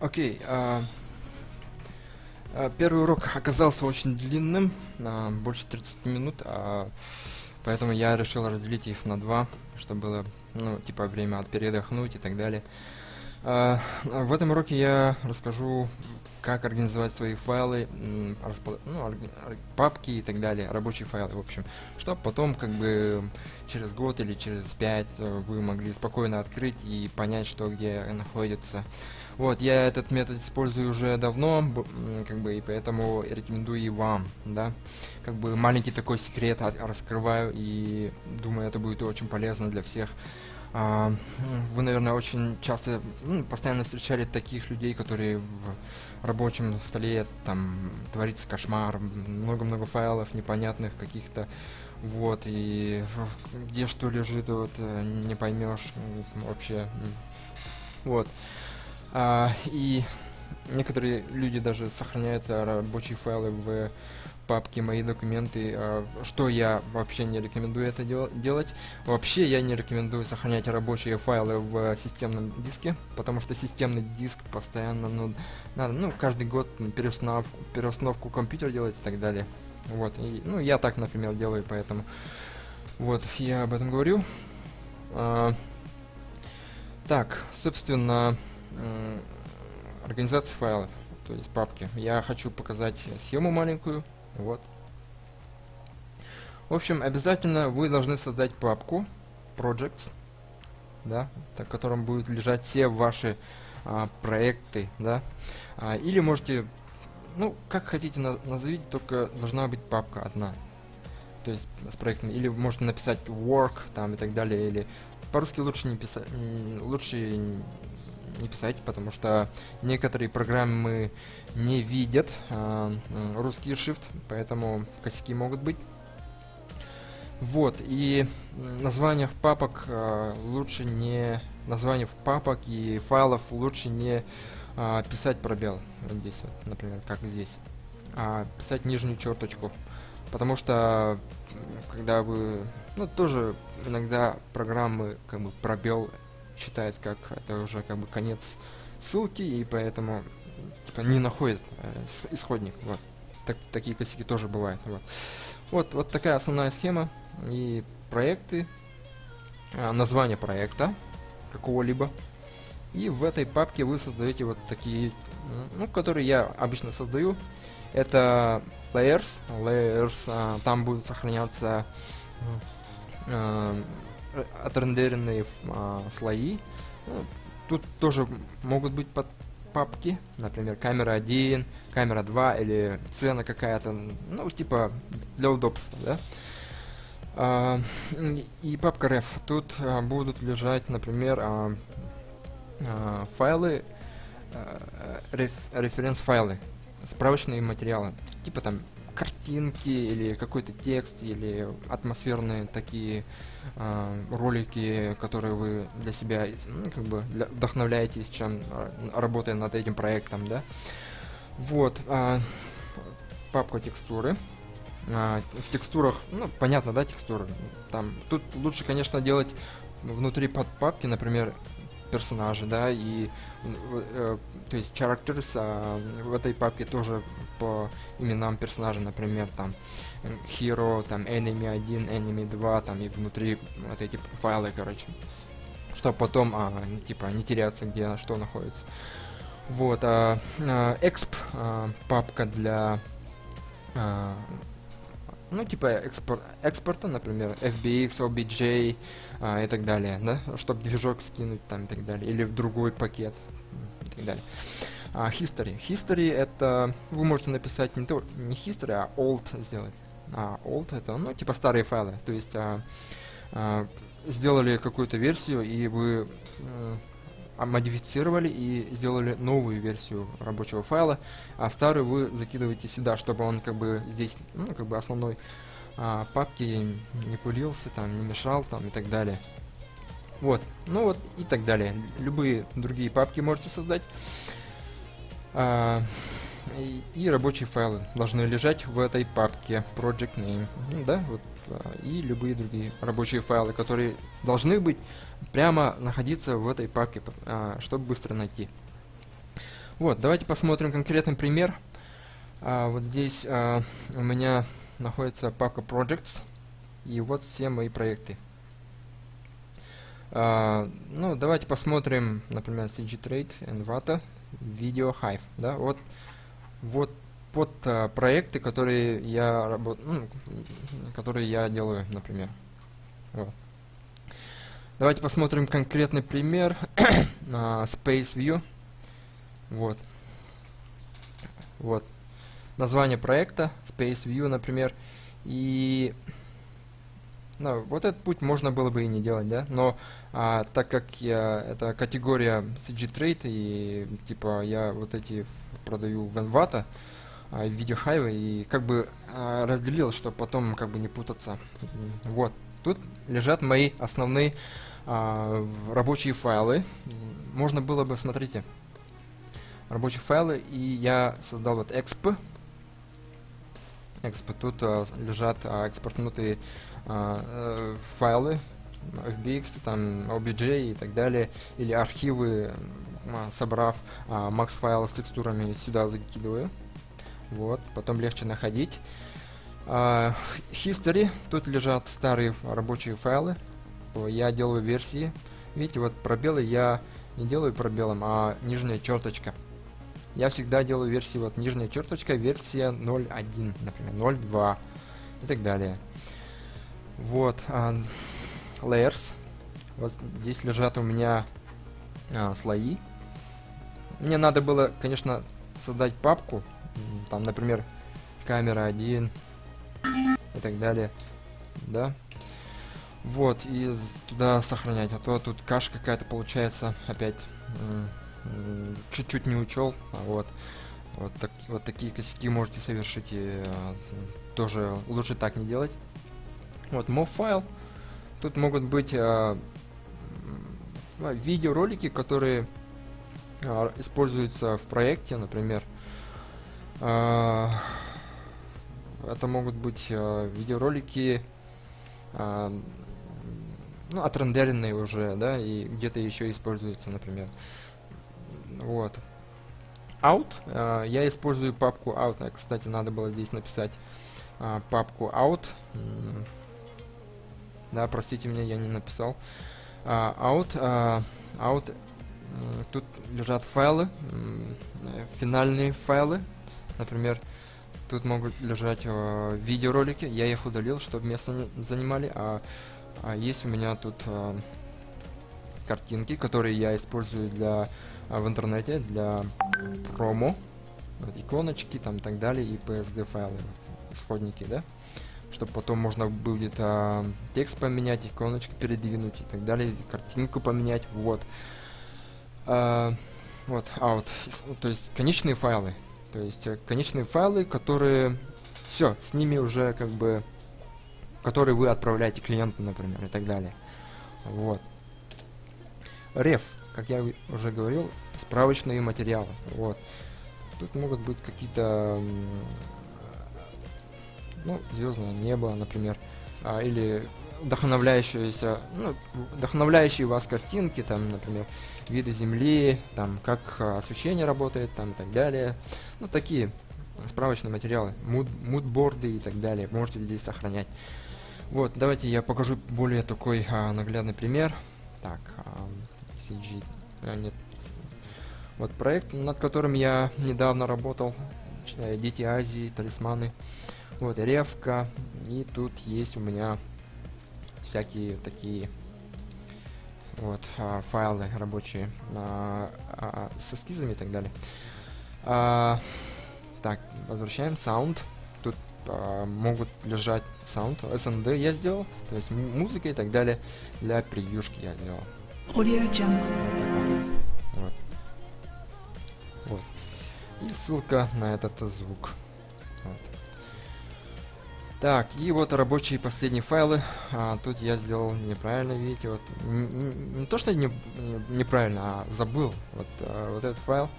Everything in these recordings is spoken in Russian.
Окей. а, а, Первый урок оказался очень длинным, на больше 30 минут, а, поэтому я решил разделить их на два, чтобы было, ну, типа, время от передохнуть и так далее. А, В этом уроке я расскажу, как организовать свои файлы, ну, папки и так далее, рабочие файлы, в общем, чтобы потом, как бы, через год или через пять э, вы могли спокойно открыть и понять, что где находится. Вот, я этот метод использую уже давно, как бы, и поэтому рекомендую и вам, да. Как бы маленький такой секрет раскрываю, и думаю, это будет очень полезно для всех. А, вы, наверное, очень часто, ну, постоянно встречали таких людей, которые в рабочем столе, там, творится кошмар, много-много файлов непонятных каких-то, вот, и где что лежит, вот, э, не поймешь вообще, вот. А, и некоторые люди даже сохраняют а, рабочие файлы в папке «Мои документы», а, что я вообще не рекомендую это дел- делать. Вообще я не рекомендую сохранять рабочие файлы в системном диске, потому что системный диск постоянно, ну, надо, ну, каждый год переустанов- переустановку компьютера делать и так далее. Вот, и, ну, я так, например, делаю, поэтому, вот, я об этом говорю. А, так, собственно, организация файлов, то есть папки. Я хочу показать схему маленькую, вот. В общем, обязательно вы должны создать папку projects, да, в котором будут лежать все ваши а, проекты, да. А, или можете, ну, как хотите на- назовите, только должна быть папка одна. То есть с проектами. Или можете написать work там и так далее, или по-русски лучше не писать, лучше не писать, потому что некоторые программы не видят м, русский шрифт, поэтому косяки могут быть. Вот, и названиях папок а, лучше не... Названиев папок и файлов лучше не а, писать пробел. Вот здесь вот, например, как здесь. А писать нижнюю черточку. Потому что, когда вы... Ну, тоже иногда программы как бы пробел считает как это уже как бы конец ссылки, и поэтому типа, не находит э, ис- исходник. Вот. Так, такие косяки тоже бывают. Вот. вот, вот такая основная схема и проекты, а, название проекта какого-либо. И в этой папке вы создаете вот такие, ну, которые я обычно создаю. Это layers. Layers, а, там будут сохраняться э, отрендеренные ф- а, слои. Ну, тут тоже могут быть под папки, например, камера 1, камера 2 или цена какая-то, ну, типа для удобства, да. А, и папка ref. Тут а, будут лежать, например, а, а, файлы, а, реф- референс-файлы, справочные материалы, типа там картинки или какой-то текст или атмосферные такие а, ролики, которые вы для себя ну, как бы для- вдохновляетесь, чем а, работая над этим проектом, да. Вот а, папка текстуры. А, в текстурах, ну понятно, да, текстуры. Там тут лучше, конечно, делать внутри подпапки, например, персонажи, да, и э, э, то есть characters а, в этой папке тоже по именам персонажа, например, там э, hero, там enemy 1, enemy 2, там и внутри вот эти файлы, короче, чтобы потом, а, ну, типа, не теряться, где что находится. Вот, а, а, exp а, папка для а, ну, типа экспор- экспорта, например, FBX, OBJ а, и так далее, да, чтобы движок скинуть там и так далее, или в другой пакет и так далее. А, history. History это вы можете написать не то, не history, а old сделать. А old это, ну, типа старые файлы, то есть а, а, сделали какую-то версию и вы а, модифицировали и сделали новую версию рабочего файла, а старый вы закидываете сюда, чтобы он как бы здесь, ну, как бы основной а, папки не пылился, там, не мешал, там, и так далее. Вот, ну вот, и так далее. Любые другие папки можете создать. А, и, и рабочие файлы должны лежать в этой папке Project Name. Ну да, вот, а, и любые другие рабочие файлы, которые должны быть прямо находиться в этой папке, а, чтобы быстро найти. Вот, давайте посмотрим конкретный пример. А, вот здесь у меня находится папка Projects, и вот все мои проекты. Ну, давайте посмотрим, например, CG Trade, Envato, Hive. Да? Вот, вот под а, проекты, которые я работ... ну, которые я делаю, например. Вот. Давайте посмотрим конкретный пример на Space View. Вот. Вот. Название проекта Space View, например. И ну, вот этот путь можно было бы и не делать, да, но а, так как я, это категория CG Trade, и типа я вот эти продаю в Envato, а, в виде хайва, и как бы а, разделил, чтобы потом как бы не путаться. Вот, тут лежат мои основные а, рабочие файлы. Можно было бы, смотрите, рабочие файлы, и я создал вот exp. exp. Тут а, лежат а, экспортнутые файлы FBX, там OBJ и так далее, или архивы, а, собрав а, max файлы с текстурами сюда закидываю. Вот, потом легче находить. А, history, тут лежат старые рабочие файлы. Я делаю версии. Видите, вот пробелы я не делаю пробелом, а нижняя черточка. Я всегда делаю версии вот нижняя черточка, версия 0.1, например, 0.2 и так далее. Вот, uh, layers. Вот здесь лежат у меня uh, слои. Мне надо было, конечно, создать папку. Там, например, камера 1 и так далее. Да. Вот, и туда сохранять. А то тут каша какая-то получается опять чуть-чуть не учел. А вот. Вот, так, вот такие косяки можете совершить и э, тоже лучше так не делать. Вот, mov файл. Тут могут быть э, видеоролики, которые э, используются в проекте, например. Э, это могут быть э, видеоролики, э, ну, отрендеренные уже, да, и где-то еще используются, например. Вот. Out. Э, я использую папку out. Кстати, надо было здесь написать э, папку out. Да, простите меня, я не написал. Uh, out, uh, out, uh, тут лежат файлы, uh, финальные файлы. Например, тут могут лежать uh, видеоролики. Я их удалил, чтобы место не занимали. А, а есть у меня тут uh, картинки, которые я использую для в интернете для промо. Вот, иконочки там так далее и PSD файлы, исходники, да чтобы потом можно будет а, текст поменять, иконочку передвинуть и так далее, картинку поменять, вот. А, вот, out, то есть конечные файлы, то есть э, конечные файлы, которые, все, с ними уже как бы, которые вы отправляете клиенту, например, и так далее, вот. Реф, как я уже говорил, справочные материалы, вот. Тут могут быть какие-то ну, звездное небо, например, а, или вдохновляющиеся, ну, вдохновляющие вас картинки, там, например, виды Земли, там, как а, освещение работает, там, и так далее. Ну, такие справочные материалы, муд, мудборды и так далее, можете здесь сохранять. Вот, давайте я покажу более такой а, наглядный пример. Так, а, CG, а, нет, вот проект, над которым я недавно работал, э, Дети Азии, талисманы. Вот, ревка. И тут есть у меня всякие такие вот а, файлы рабочие а, а, с эскизами и так далее. А, так, возвращаем sound. Тут а, могут лежать sound. SND я сделал, то есть музыка и так далее. Для превьюшки я сделал. Audio Jungle. Вот. вот. И ссылка на этот звук. Вот. Так, и вот рабочие последние файлы. А, тут я сделал неправильно, видите, вот не, не то что не, неправильно, а забыл вот, а, вот этот файл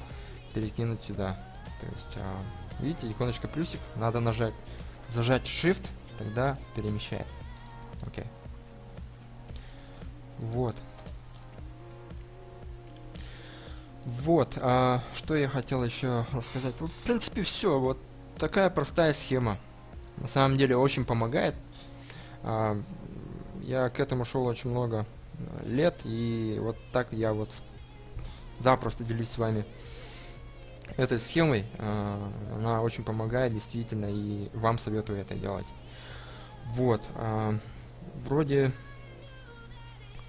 перекинуть сюда. То есть, а, видите, иконочка плюсик, надо нажать, зажать Shift, тогда перемещает. Окей. Вот. Вот, а, что я хотел еще рассказать. В принципе, все. Вот такая простая схема. На самом деле очень помогает. А, я к этому шел очень много э, лет, и вот так я вот запросто делюсь с вами этой схемой. А, она очень помогает, действительно, и вам советую это делать. Вот, а, вроде,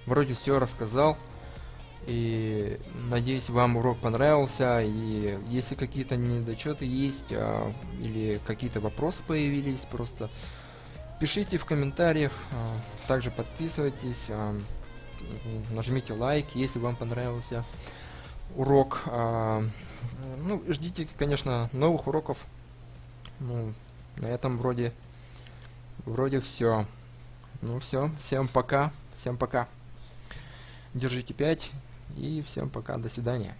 вроде все рассказал. И надеюсь, вам урок понравился. И если какие-то недочеты есть, а, или какие-то вопросы появились, просто пишите в комментариях. А, также подписывайтесь, а, нажмите лайк, если вам понравился урок. А, ну, ждите, конечно, новых уроков. Ну, на этом вроде, вроде все. Ну все, всем пока, всем пока. Держите 5. И всем пока, до свидания.